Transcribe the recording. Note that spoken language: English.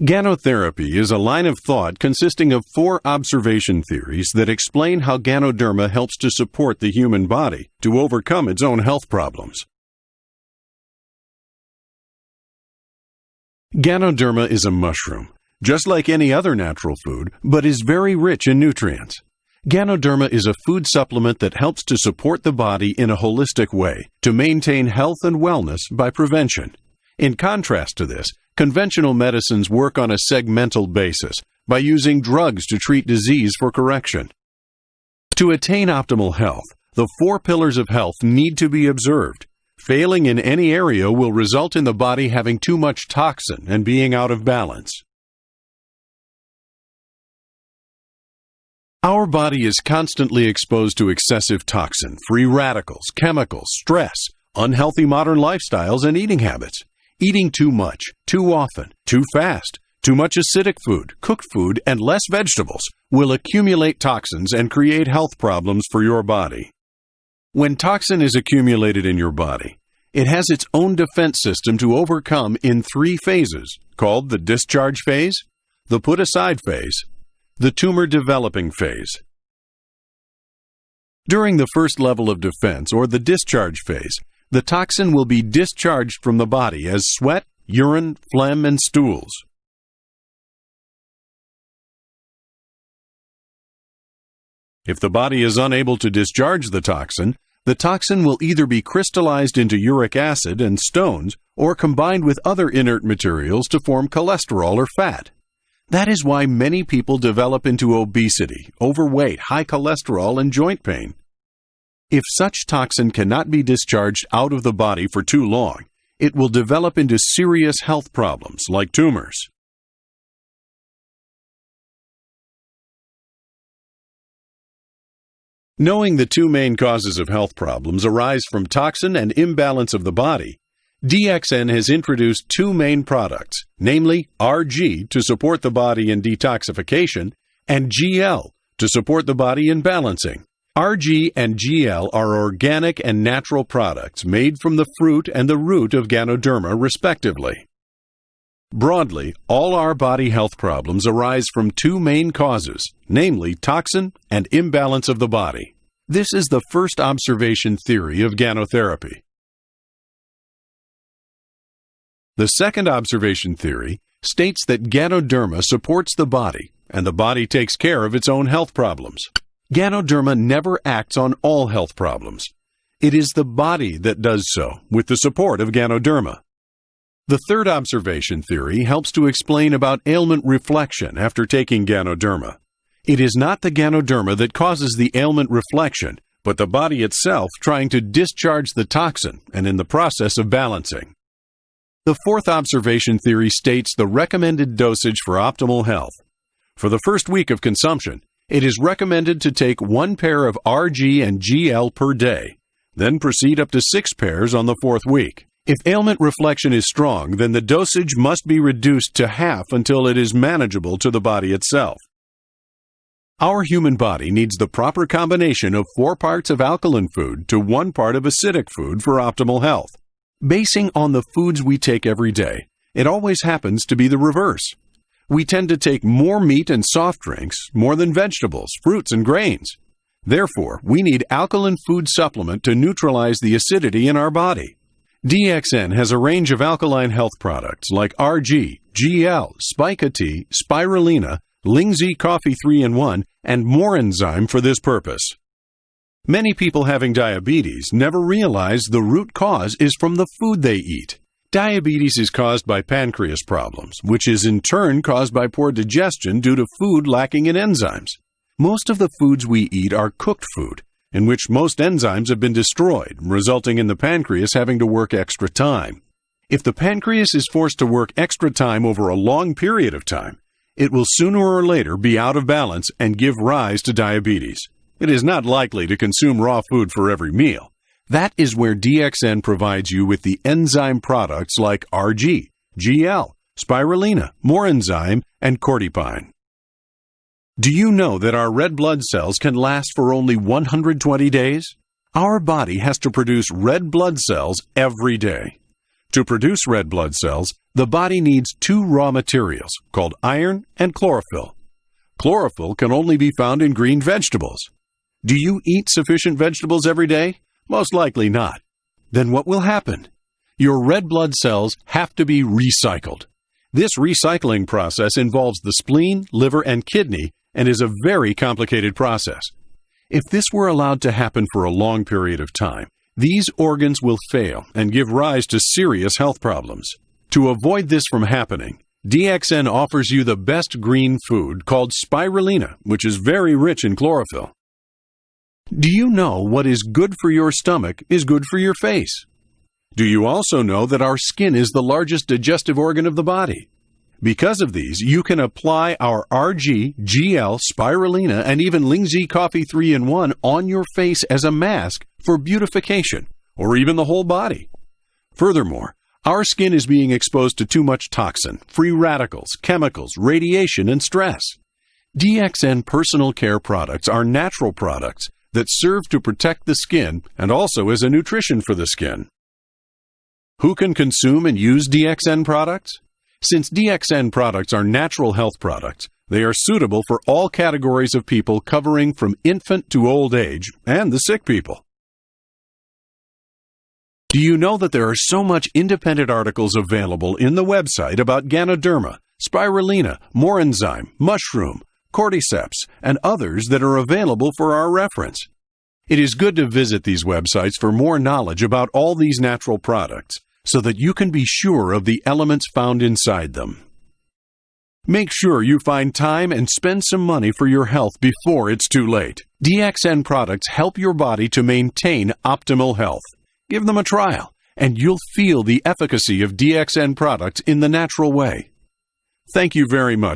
Ganotherapy is a line of thought consisting of four observation theories that explain how Ganoderma helps to support the human body to overcome its own health problems. Ganoderma is a mushroom, just like any other natural food, but is very rich in nutrients. Ganoderma is a food supplement that helps to support the body in a holistic way to maintain health and wellness by prevention. In contrast to this, Conventional medicines work on a segmental basis by using drugs to treat disease for correction. To attain optimal health, the four pillars of health need to be observed. Failing in any area will result in the body having too much toxin and being out of balance. Our body is constantly exposed to excessive toxin, free radicals, chemicals, stress, unhealthy modern lifestyles, and eating habits. Eating too much, too often, too fast, too much acidic food, cooked food, and less vegetables will accumulate toxins and create health problems for your body. When toxin is accumulated in your body, it has its own defense system to overcome in three phases called the discharge phase, the put aside phase, the tumor developing phase. During the first level of defense, or the discharge phase, the toxin will be discharged from the body as sweat, urine, phlegm, and stools. If the body is unable to discharge the toxin, the toxin will either be crystallized into uric acid and stones or combined with other inert materials to form cholesterol or fat. That is why many people develop into obesity, overweight, high cholesterol, and joint pain. If such toxin cannot be discharged out of the body for too long, it will develop into serious health problems like tumors. Knowing the two main causes of health problems arise from toxin and imbalance of the body, DXN has introduced two main products, namely RG to support the body in detoxification and GL to support the body in balancing. RG and GL are organic and natural products made from the fruit and the root of Ganoderma, respectively. Broadly, all our body health problems arise from two main causes, namely toxin and imbalance of the body. This is the first observation theory of ganotherapy. The second observation theory states that Ganoderma supports the body, and the body takes care of its own health problems. Ganoderma never acts on all health problems. It is the body that does so, with the support of Ganoderma. The third observation theory helps to explain about ailment reflection after taking Ganoderma. It is not the Ganoderma that causes the ailment reflection, but the body itself trying to discharge the toxin and in the process of balancing. The fourth observation theory states the recommended dosage for optimal health. For the first week of consumption, it is recommended to take one pair of RG and GL per day, then proceed up to six pairs on the fourth week. If ailment reflection is strong, then the dosage must be reduced to half until it is manageable to the body itself. Our human body needs the proper combination of four parts of alkaline food to one part of acidic food for optimal health. Basing on the foods we take every day, it always happens to be the reverse we tend to take more meat and soft drinks more than vegetables, fruits, and grains. Therefore, we need alkaline food supplement to neutralize the acidity in our body. DXN has a range of alkaline health products like RG, GL, Spica Tea, Spirulina, Lingzhi Coffee 3 in 1, and Morinzyme for this purpose. Many people having diabetes never realize the root cause is from the food they eat. Diabetes is caused by pancreas problems, which is in turn caused by poor digestion due to food lacking in enzymes. Most of the foods we eat are cooked food, in which most enzymes have been destroyed, resulting in the pancreas having to work extra time. If the pancreas is forced to work extra time over a long period of time, it will sooner or later be out of balance and give rise to diabetes. It is not likely to consume raw food for every meal. That is where DXN provides you with the enzyme products like RG, GL, spirulina, Morinzyme, and cordypine. Do you know that our red blood cells can last for only 120 days? Our body has to produce red blood cells every day. To produce red blood cells, The body needs two raw materials called iron and chlorophyll. Chlorophyll can only be found in green vegetables. Do you eat sufficient vegetables every day? Most likely not. Then what will happen? Your red blood cells have to be recycled. This recycling process involves the spleen, liver, and kidney and is a very complicated process. If this were allowed to happen for a long period of time, these organs will fail and give rise to serious health problems. To avoid this from happening, DXN offers you the best green food called spirulina, which is very rich in chlorophyll. Do you know what is good for your stomach is good for your face? Do you also know that our skin is the largest digestive organ of the body? Because of these, you can apply our RG, GL, spirulina, and even Lingzhi Coffee 3 in 1 on your face as a mask for beautification, or even the whole body. Furthermore, our skin is being exposed to too much toxin, free radicals, chemicals, radiation, and stress. DXN personal care products are natural products that serve to protect the skin and also as a nutrition for the skin. Who can consume and use DXN products? Since DXN products are natural health products, they are suitable for all categories of people covering from infant to old age and the sick people. Do you know that there are so much independent articles available in the website about Ganoderma, spirulina, morinzyme, mushroom, cordyceps, and others that are available for our reference? It is good to visit these websites for more knowledge about all these natural products so that you can be sure of the elements found inside them. Make sure you find time and spend some money for your health before it's too late. DXN products help your body to maintain optimal health. Give them a trial, and you'll feel the efficacy of DXN products in the natural way. Thank you very much